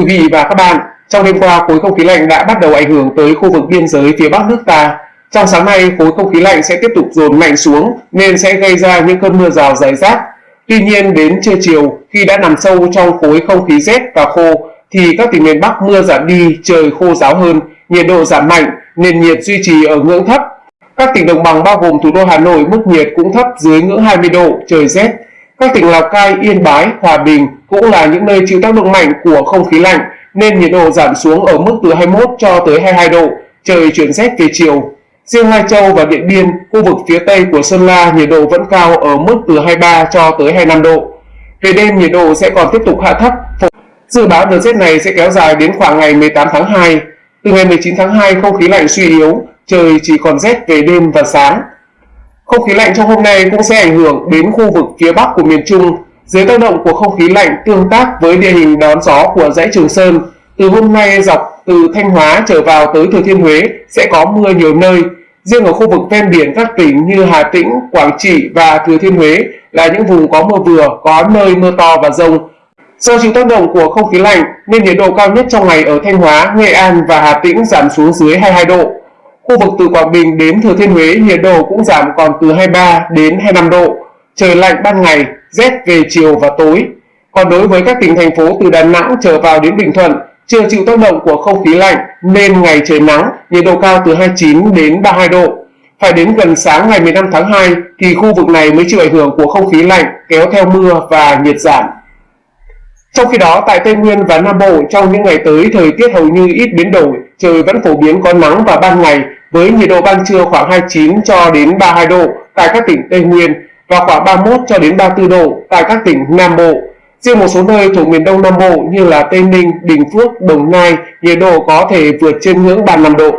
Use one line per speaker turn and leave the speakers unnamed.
quý vị và các bạn, trong đêm qua khối không khí lạnh đã bắt đầu ảnh hưởng tới khu vực biên giới phía bắc nước ta. Trong sáng nay, khối không khí lạnh sẽ tiếp tục dồn mạnh xuống nên sẽ gây ra những cơn mưa rào rải rác. Tuy nhiên đến trưa chiều, khi đã nằm sâu trong khối không khí rét và khô, thì các tỉnh miền Bắc mưa giảm đi, trời khô ráo hơn, nhiệt độ giảm mạnh, nền nhiệt duy trì ở ngưỡng thấp. Các tỉnh đồng bằng bao gồm thủ đô Hà Nội mức nhiệt cũng thấp dưới ngưỡng 20 độ, trời rét. Các tỉnh Lào Cai, Yên Bái, Hòa Bình cũng là những nơi chịu tác động mạnh của không khí lạnh nên nhiệt độ giảm xuống ở mức từ 21 cho tới 22 độ, trời chuyển rét về chiều. Riêng Lai Châu và Điện Biên, khu vực phía tây của Sơn La nhiệt độ vẫn cao ở mức từ 23 cho tới 25 độ. Về đêm nhiệt độ sẽ còn tiếp tục hạ thấp. Dự báo đợt rét này sẽ kéo dài đến khoảng ngày 18 tháng 2. Từ ngày 19 tháng 2 không khí lạnh suy yếu, trời chỉ còn rét về đêm và sáng. Không khí lạnh trong hôm nay cũng sẽ ảnh hưởng đến khu vực phía bắc của miền Trung. Dưới tác động của không khí lạnh tương tác với địa hình đón gió của dãy Trường Sơn, từ hôm nay dọc từ Thanh Hóa trở vào tới Thừa Thiên Huế sẽ có mưa nhiều nơi. Riêng ở khu vực ven biển các tỉnh như Hà Tĩnh, Quảng Trị và Thừa Thiên Huế là những vùng có mưa vừa, có nơi mưa to và rông. Do chịu tác động của không khí lạnh nên nhiệt độ cao nhất trong ngày ở Thanh Hóa, Nghệ An và Hà Tĩnh giảm xuống dưới 22 độ. Khu vực từ Quảng Bình đến Thừa Thiên Huế nhiệt độ cũng giảm còn từ 23 đến 25 độ. Trời lạnh ban ngày, rét về chiều và tối. Còn đối với các tỉnh thành phố từ Đà Nẵng trở vào đến Bình Thuận, chưa chịu tác động của không khí lạnh nên ngày trời nắng, nhiệt độ cao từ 29 đến 32 độ. Phải đến gần sáng ngày 15 tháng 2 thì khu vực này mới chịu ảnh hưởng của không khí lạnh kéo theo mưa và nhiệt giảm. Trong khi đó, tại Tây Nguyên và Nam Bộ trong những ngày tới thời tiết hầu như ít biến đổi, trời vẫn phổ biến có nắng vào ban ngày với nhiệt độ ban trưa khoảng 29 cho đến 32 độ tại các tỉnh Tây Nguyên và khoảng 31 cho đến 34 độ tại các tỉnh Nam Bộ. Riêng một số nơi thuộc miền Đông Nam Bộ như là Tây Ninh, Bình Phước, Đồng Nai, nhiệt độ có thể vượt trên ngưỡng 35 độ.